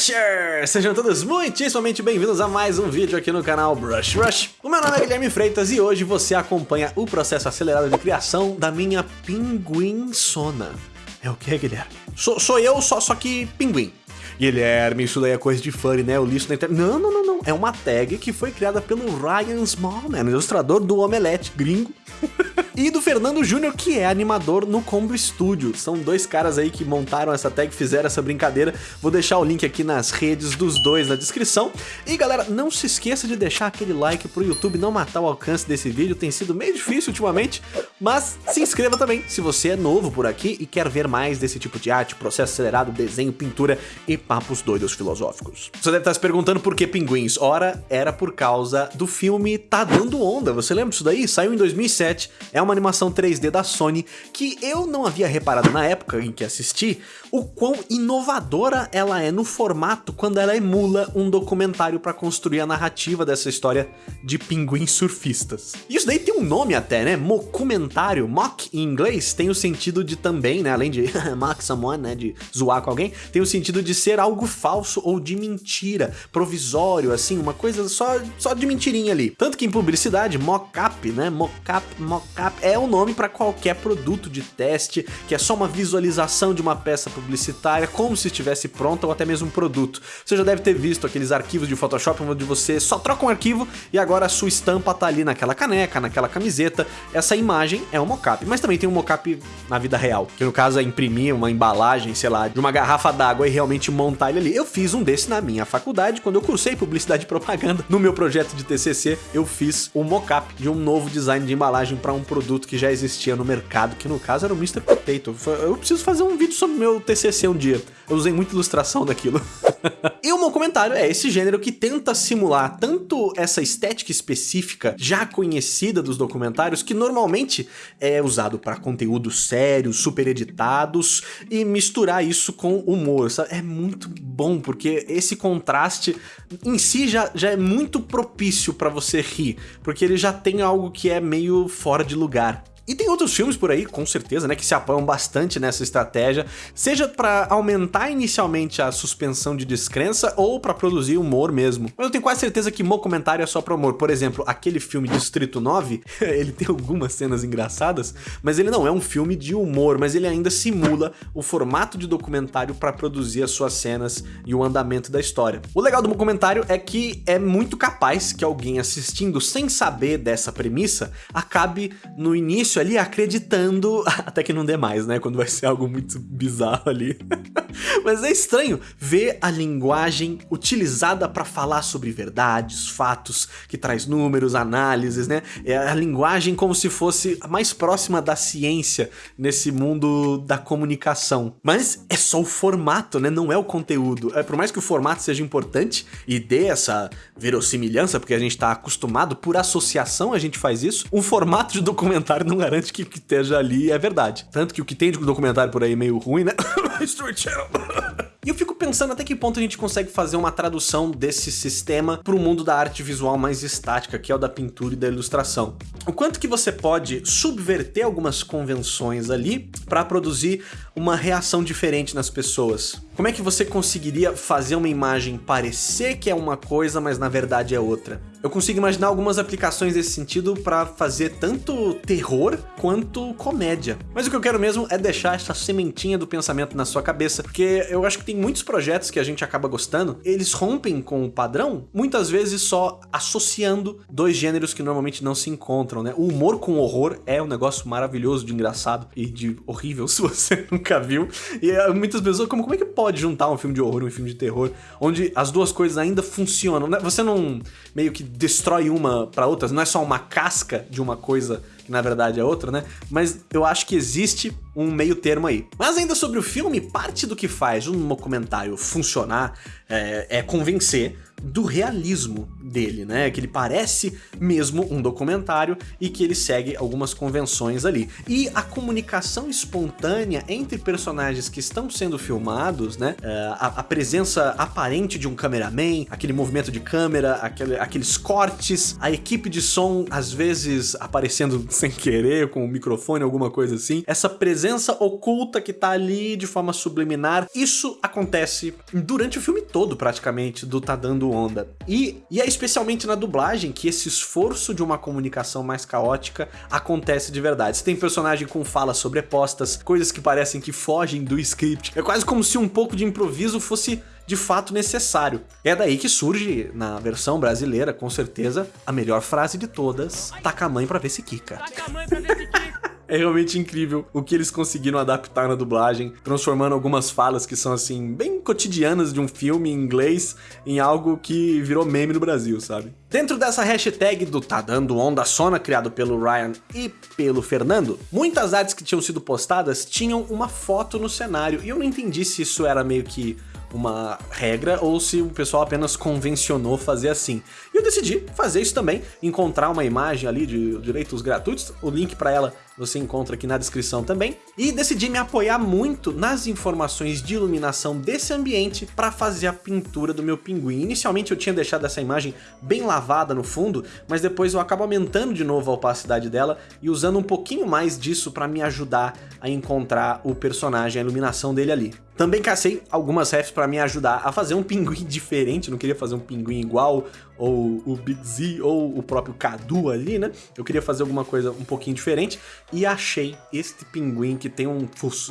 Brushers! Sejam todos muitíssimamente bem-vindos a mais um vídeo aqui no canal Brush Rush. O meu nome é Guilherme Freitas e hoje você acompanha o processo acelerado de criação da minha pinguinsona. É o que, Guilherme? Sou, sou eu, só, só que pinguim. Guilherme, isso daí é coisa de fã, né? Eu li isso na internet. Não, não, não, não. É uma tag que foi criada pelo Ryan Smallman, ilustrador do Omelete gringo. e do Fernando Júnior, que é animador no Combo Studio. São dois caras aí que montaram essa tag, fizeram essa brincadeira. Vou deixar o link aqui nas redes dos dois na descrição. E galera, não se esqueça de deixar aquele like pro YouTube não matar o alcance desse vídeo. Tem sido meio difícil ultimamente, mas se inscreva também se você é novo por aqui e quer ver mais desse tipo de arte, processo acelerado, desenho, pintura e papos doidos filosóficos. Você deve estar se perguntando por que pinguins. Ora, era por causa do filme Tá Dando Onda. Você lembra disso daí? Saiu em 2007. É uma uma animação 3D da Sony que eu não havia reparado na época em que assisti o quão inovadora ela é no formato quando ela emula um documentário para construir a narrativa dessa história de pinguins surfistas. Isso daí tem um nome até, né? Mocumentário, mock em inglês, tem o sentido de também, né? Além de mock someone, né? De zoar com alguém, tem o sentido de ser algo falso ou de mentira, provisório, assim, uma coisa só, só de mentirinha ali. Tanto que em publicidade, mock-up, né? Mock-up é o nome para qualquer produto de teste, que é só uma visualização de uma peça publicitária, como se estivesse pronta ou até mesmo um produto. Você já deve ter visto aqueles arquivos de Photoshop onde você só troca um arquivo e agora a sua estampa tá ali naquela caneca, naquela camiseta. Essa imagem é um mockup, mas também tem um mockup na vida real, que no caso é imprimir uma embalagem, sei lá, de uma garrafa d'água e realmente montar ele ali. Eu fiz um desse na minha faculdade, quando eu cursei publicidade e propaganda. No meu projeto de TCC, eu fiz um mockup de um novo design de embalagem para um produto produto que já existia no mercado, que no caso era o Mr. Potato. Eu preciso fazer um vídeo sobre meu TCC um dia. Eu usei muita ilustração daquilo. e o meu comentário é esse gênero que tenta simular tanto essa estética específica já conhecida dos documentários, que normalmente é usado para conteúdos sérios, super editados, e misturar isso com humor. Sabe? É muito bom, porque esse contraste em si já, já é muito propício para você rir, porque ele já tem algo que é meio fora de lugar lugar. E tem outros filmes por aí, com certeza, né, que se apoiam bastante nessa estratégia, seja para aumentar inicialmente a suspensão de descrença ou para produzir humor mesmo. Mas eu tenho quase certeza que comentário é só para humor. Por exemplo, aquele filme Distrito 9, ele tem algumas cenas engraçadas, mas ele não é um filme de humor, mas ele ainda simula o formato de documentário para produzir as suas cenas e o andamento da história. O legal do documentário é que é muito capaz que alguém assistindo sem saber dessa premissa acabe no início ali acreditando, até que não dê mais, né? Quando vai ser algo muito bizarro ali. Mas é estranho ver a linguagem utilizada para falar sobre verdades, fatos, que traz números, análises, né? É a linguagem como se fosse a mais próxima da ciência nesse mundo da comunicação. Mas é só o formato, né? Não é o conteúdo. É, por mais que o formato seja importante e dê essa verossimilhança, porque a gente está acostumado, por associação a gente faz isso, um formato de documentário não garante que o que esteja ali é verdade. Tanto que o que tem de documentário por aí meio ruim, né? History Channel. E eu fico pensando até que ponto a gente consegue fazer uma tradução desse sistema para o mundo da arte visual mais estática, que é o da pintura e da ilustração. O quanto que você pode subverter algumas convenções ali para produzir uma reação diferente nas pessoas. Como é que você conseguiria fazer uma imagem parecer que é uma coisa, mas na verdade é outra? Eu consigo imaginar algumas aplicações desse sentido para fazer tanto terror quanto comédia. Mas o que eu quero mesmo é deixar essa sementinha do pensamento na sua cabeça, porque eu acho que tem muitos projetos que a gente acaba gostando, eles rompem com o padrão, muitas vezes só associando dois gêneros que normalmente não se encontram, né? O humor com o horror é um negócio maravilhoso de engraçado e de horrível se você nunca viu. E eh, muitas pessoas, como, como é que pode juntar um filme de horror e um filme de terror, onde as duas coisas ainda funcionam, né? Você não meio que destrói uma para outra, não é só uma casca de uma coisa que na verdade é outra, né? Mas eu acho que existe um meio termo aí. Mas ainda sobre o filme, parte do que faz um documentário funcionar é, é convencer do realismo dele, né? Que ele parece mesmo um documentário e que ele segue algumas convenções ali. E a comunicação espontânea entre personagens que estão sendo filmados, né? É, a, a presença aparente de um cameraman, aquele movimento de câmera, aquele, aqueles cortes, a equipe de som às vezes aparecendo sem querer com o microfone, alguma coisa assim. Essa presença oculta que tá ali de forma subliminar, isso acontece durante o filme todo, praticamente, do Tá Dando Onda. E, e é especialmente na dublagem que esse esforço de uma comunicação mais caótica acontece de verdade. Você tem personagem com falas sobrepostas, coisas que parecem que fogem do script. É quase como se um pouco de improviso fosse de fato necessário. É daí que surge, na versão brasileira, com certeza, a melhor frase de todas, taca a mãe pra ver se quica. Taca a mãe pra ver se quica. É realmente incrível o que eles conseguiram adaptar na dublagem, transformando algumas falas que são assim, bem cotidianas de um filme em inglês em algo que virou meme no Brasil, sabe? Dentro dessa hashtag do Tá Dando Onda Sona, criado pelo Ryan e pelo Fernando, muitas artes que tinham sido postadas tinham uma foto no cenário, e eu não entendi se isso era meio que uma regra ou se o pessoal apenas convencionou fazer assim. E eu decidi fazer isso também, encontrar uma imagem ali de direitos gratuitos, o link para ela você encontra aqui na descrição também, e decidi me apoiar muito nas informações de iluminação desse ambiente para fazer a pintura do meu pinguim. Inicialmente eu tinha deixado essa imagem bem lavada no fundo, mas depois eu acabo aumentando de novo a opacidade dela e usando um pouquinho mais disso para me ajudar a encontrar o personagem, a iluminação dele ali. Também cacei algumas refs para me ajudar a fazer um pinguim diferente, não queria fazer um pinguim igual, ou o Big Z, ou o próprio Cadu ali, né? Eu queria fazer alguma coisa um pouquinho diferente, e achei este pinguim que tem um,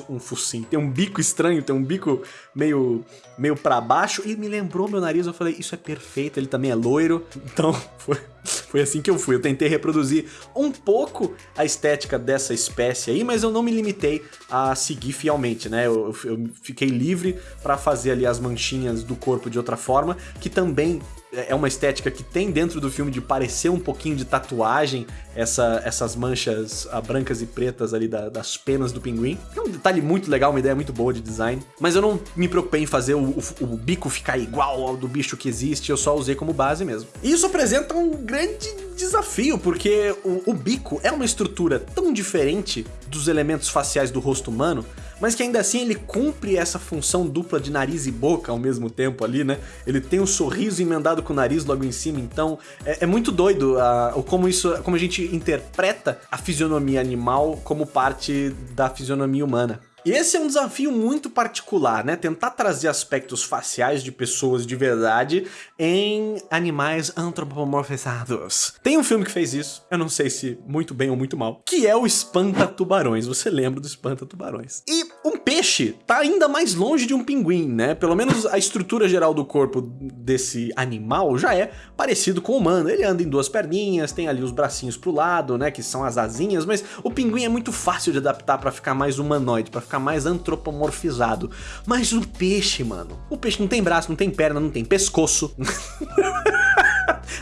um focinho, tem um bico estranho, tem um bico meio, meio para baixo, e me lembrou meu nariz, eu falei, isso é perfeito, ele também é loiro, então foi foi assim que eu fui. Eu tentei reproduzir um pouco a estética dessa espécie aí, mas eu não me limitei a seguir fielmente, né? Eu, eu fiquei livre para fazer ali as manchinhas do corpo de outra forma, que também é uma estética que tem dentro do filme de parecer um pouquinho de tatuagem, essa, essas manchas ah, brancas e pretas ali da, das penas do pinguim. É um detalhe muito legal, uma ideia muito boa de design. Mas eu não me preocupei em fazer o, o, o bico ficar igual ao do bicho que existe, eu só usei como base mesmo. E isso apresenta um grande desafio, porque o, o bico é uma estrutura tão diferente dos elementos faciais do rosto humano, mas que ainda assim ele cumpre essa função dupla de nariz e boca ao mesmo tempo ali, né? Ele tem um sorriso emendado com o nariz logo em cima, então é, é muito doido uh, como isso, como a gente interpreta a fisionomia animal como parte da fisionomia humana. E esse é um desafio muito particular, né? Tentar trazer aspectos faciais de pessoas de verdade em animais antropomorfizados. Tem um filme que fez isso, eu não sei se muito bem ou muito mal, que é o Espanta Tubarões. Você lembra do Espanta Tubarões? E peixe tá ainda mais longe de um pinguim, né? Pelo menos a estrutura geral do corpo desse animal já é parecido com o humano. Ele anda em duas perninhas, tem ali os bracinhos pro lado, né? Que são as asinhas, mas o pinguim é muito fácil de adaptar para ficar mais humanoide, para ficar mais antropomorfizado. Mas o peixe, mano, o peixe não tem braço, não tem perna, não tem pescoço.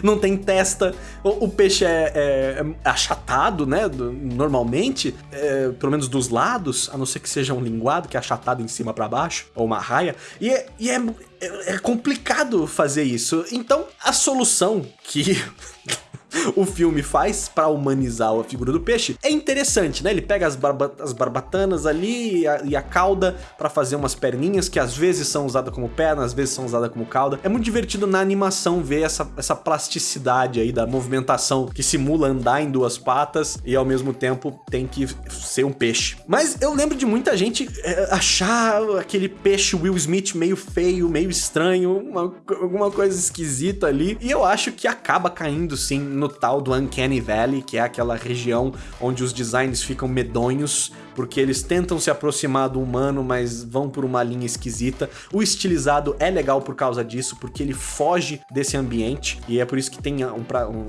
não tem testa. O, o peixe é, é, é, achatado, né? Normalmente, é, pelo menos dos lados, a não ser que seja um linguado, que é achatado em cima para baixo, ou uma raia. E, é, e é, é complicado fazer isso. Então, a solução que o filme faz para humanizar a figura do peixe é interessante, né? Ele pega as, barba as barbatanas ali e a, e a cauda para fazer umas perninhas que às vezes são usadas como perna, às vezes são usadas como cauda. É muito divertido na animação ver essa, essa plasticidade aí da movimentação que simula andar em duas patas e ao mesmo tempo tem que ser um peixe. Mas eu lembro de muita gente é, achar aquele peixe Will Smith meio feio, meio estranho, uma, alguma coisa esquisita ali. E eu acho que acaba caindo sim no tal do Uncanny Valley, que é aquela região onde os designs ficam medonhos, porque eles tentam se aproximar do humano, mas vão por uma linha esquisita. O estilizado é legal por causa disso, porque ele foge desse ambiente, e é por isso que tem um, um,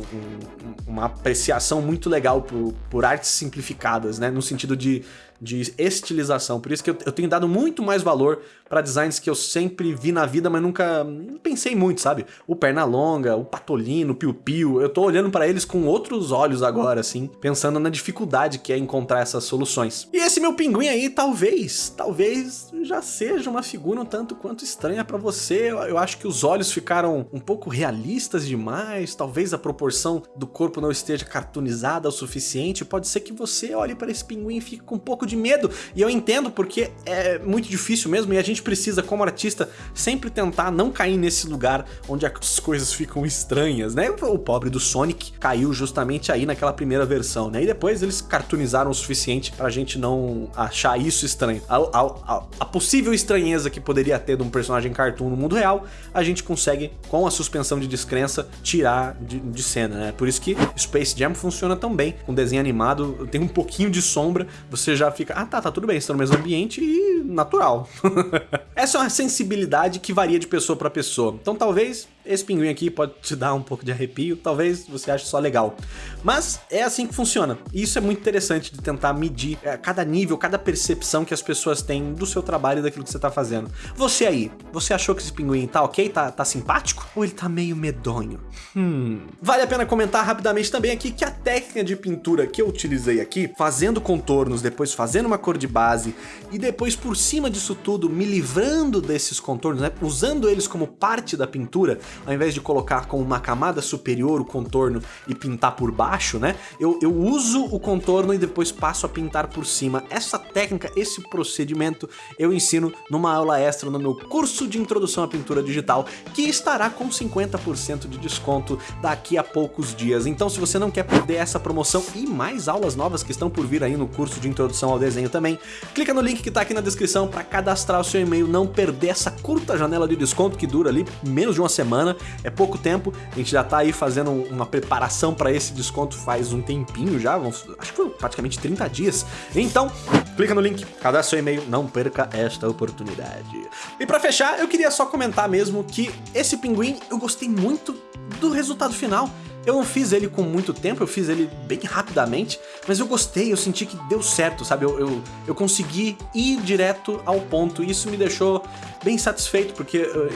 uma apreciação muito legal por, por artes simplificadas, né? No sentido de de estilização. Por isso que eu, eu tenho dado muito mais valor para designs que eu sempre vi na vida, mas nunca pensei muito, sabe? O Pernalonga, o Patolino, o Piu Piu, eu tô olhando para eles com outros olhos agora, assim, pensando na dificuldade que é encontrar essas soluções. E esse meu pinguim aí, talvez, talvez já seja uma figura um tanto quanto estranha para você. Eu, eu acho que os olhos ficaram um pouco realistas demais, talvez a proporção do corpo não esteja cartoonizada o suficiente. Pode ser que você olhe para esse pinguim e fique com um pouco de medo. E eu entendo porque é muito difícil mesmo e a gente precisa, como artista, sempre tentar não cair nesse lugar onde as coisas ficam estranhas, né? O pobre do Sonic caiu justamente aí naquela primeira versão, né? E depois eles cartoonizaram o suficiente pra gente não achar isso estranho. A, a, a, a possível estranheza que poderia ter de um personagem cartoon no mundo real, a gente consegue, com a suspensão de descrença, tirar de, de cena, né? Por isso que Space Jam funciona tão bem. Com desenho animado, tem um pouquinho de sombra, você já fica, ah tá, tá tudo bem, estão no mesmo ambiente e natural. Essa é uma sensibilidade que varia de pessoa para pessoa. Então talvez esse pinguim aqui pode te dar um pouco de arrepio, talvez você ache só legal. Mas é assim que funciona. E isso é muito interessante de tentar medir é, cada nível, cada percepção que as pessoas têm do seu trabalho e daquilo que você tá fazendo. Você aí, você achou que esse pinguim tá ok? Tá, tá simpático? Ou ele tá meio medonho? Hum. Vale a pena comentar rapidamente também aqui que a técnica de pintura que eu utilizei aqui, fazendo contornos, depois fazendo uma cor de base e depois por cima disso tudo me livrando desses contornos, né, usando eles como parte da pintura, ao invés de colocar com uma camada superior o contorno e pintar por baixo, né? Eu, eu uso o contorno e depois passo a pintar por cima. Essa técnica, esse procedimento, eu ensino numa aula extra no meu curso de introdução à pintura digital, que estará com 50% de desconto daqui a poucos dias. Então se você não quer perder essa promoção e mais aulas novas que estão por vir aí no curso de introdução ao desenho também, clica no link que tá aqui na descrição para cadastrar o seu e-mail, não perder essa curta janela de desconto que dura ali menos de uma semana semana, é pouco tempo, a gente já tá aí fazendo uma preparação para esse desconto faz um tempinho já, acho que foi praticamente 30 dias. Então, clica no link, cadastre seu e-mail, não perca esta oportunidade. E para fechar, eu queria só comentar mesmo que esse pinguim eu gostei muito do resultado final. Eu não fiz ele com muito tempo, eu fiz ele bem rapidamente, mas eu gostei, eu senti que deu certo, sabe? Eu, eu, eu consegui ir direto ao ponto e isso me deixou bem satisfeito, porque eu,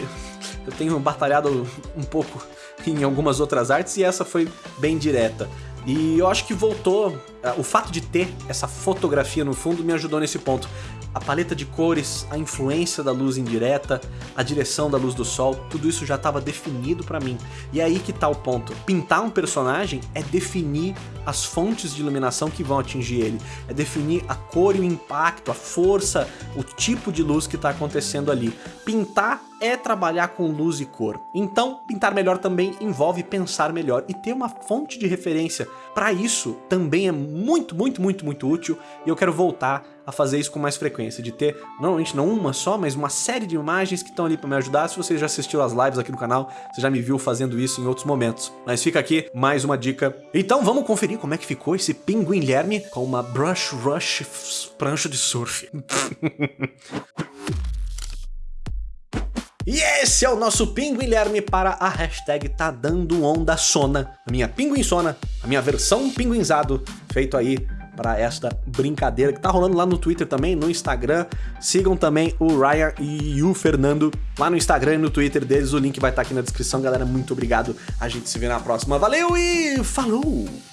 eu tenho batalhado um pouco em algumas outras artes e essa foi bem direta. E eu acho que voltou, eh, o fato de ter essa fotografia no fundo me ajudou nesse ponto. A paleta de cores, a influência da luz indireta, a direção da luz do sol, tudo isso já estava definido para mim. E é aí que tá o ponto. Pintar um personagem é definir as fontes de iluminação que vão atingir ele. É definir a cor e o impacto, a força, o tipo de luz que está acontecendo ali. Pintar é trabalhar com luz e cor. Então, pintar melhor também envolve pensar melhor e ter uma fonte de referência. Para isso, também é muito, muito, muito, muito útil e eu quero voltar a fazer isso com mais frequência, de ter, normalmente não uma só, mas uma série de imagens que estão ali para me ajudar. Se você já assistiu as lives aqui no canal, você já me viu fazendo isso em outros momentos. Mas fica aqui mais uma dica. Então vamos conferir como é que ficou esse Pinguim Guilherme com uma Brush Rush prancha de surf. E esse é o nosso Pinguilherme para a hashtag tá dando onda sona. A minha pinguinsona, a minha versão pinguinzado, feito aí para esta brincadeira que tá rolando lá no Twitter também, no Instagram. Sigam também o Ryan e o Fernando lá no Instagram e no Twitter deles. O link vai estar tá aqui na descrição, galera. Muito obrigado. A gente se vê na próxima. Valeu e falou!